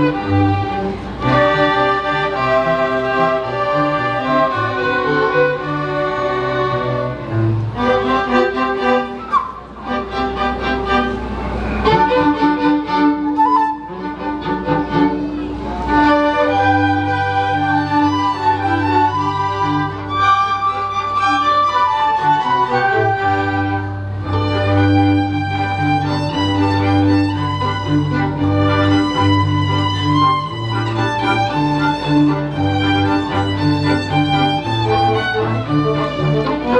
Música Música